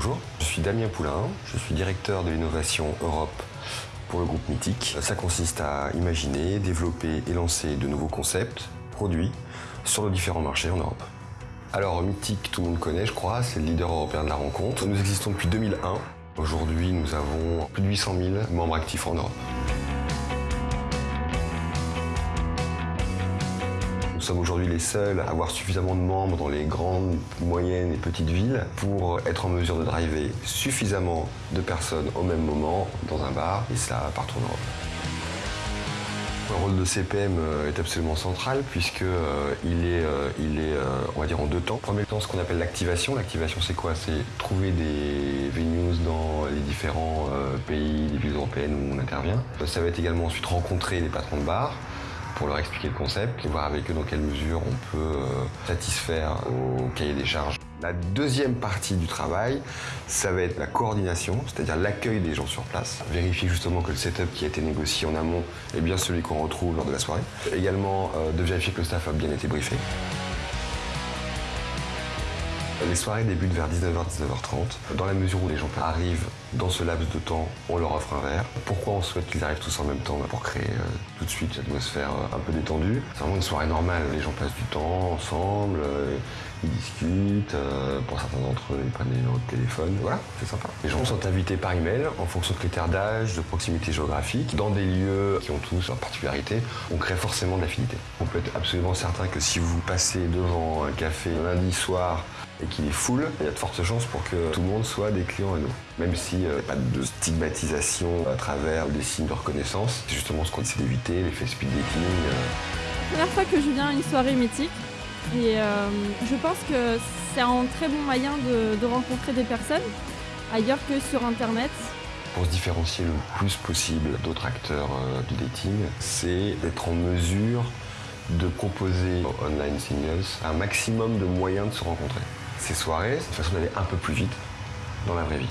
Bonjour, je suis Damien Poulain, je suis directeur de l'innovation Europe pour le groupe Mythique. Ça consiste à imaginer, développer et lancer de nouveaux concepts, produits sur nos différents marchés en Europe. Alors Mythique, tout le monde connaît je crois, c'est le leader européen de la rencontre. Nous existons depuis 2001. Aujourd'hui nous avons plus de 800 000 membres actifs en Europe. Sommes aujourd'hui les seuls à avoir suffisamment de membres dans les grandes, moyennes et petites villes pour être en mesure de driver suffisamment de personnes au même moment dans un bar, et cela partout en Europe. Le rôle de CPM euh, est absolument central puisque euh, il est, euh, il est on va dire en deux temps. Premier temps, ce qu'on appelle l'activation. L'activation, c'est quoi? C'est trouver des venues dans les différents pays, des villes européennes où on intervient. Ça va être également ensuite rencontrer les patrons de bar, pour leur expliquer le concept et voir avec eux dans quelle mesure on peut euh, satisfaire au cahier des charges. La deuxième partie du travail, ça va être la coordination, c'est-à-dire l'accueil des gens sur place. Vérifier justement que le setup qui a été négocié en amont est bien celui qu'on retrouve lors de la soirée. Également euh, de vérifier que le staff a bien été briefé. Les soirées débutent vers 19h, 19h30. Dans la mesure où les gens arrivent dans ce laps de temps, on leur offre un verre. Pourquoi on souhaite qu'ils arrivent tous en même temps? Pour créer euh, tout de suite une atmosphère euh, un peu détendue. C'est vraiment une soirée normale. Les gens passent du temps ensemble, euh, ils discutent. pour certains d'entre eux, ils prennent des numéros de téléphone. Voilà, c'est sympa. Les gens sont invités par email en fonction de critères d'âge, de proximité géographique, dans des lieux qui ont tous leurs particularités. On crée forcément de l'affinité. On peut être absolument certain que si vous passez devant un café lundi soir et qu'il est full, il y a de fortes chances pour que tout le monde soit des clients à nous. Même s'il n'y a pas de stigmatisation à travers des signes de reconnaissance, c'est justement ce qu'on essaie d'éviter, l'effet speed dating. Euh. Première fois que je viens à une soirée mythique, et euh, je pense que c'est un très bon moyen de, rencontrer des personnes ailleurs que sur Internet. Pour se différencier le plus possible d'autres acteurs euh, du dating, c'est d'être en mesure de proposer aux online singles un maximum de moyens de se rencontrer. Ces soirées, c'est une façon d'aller un peu plus vite dans la vraie vie.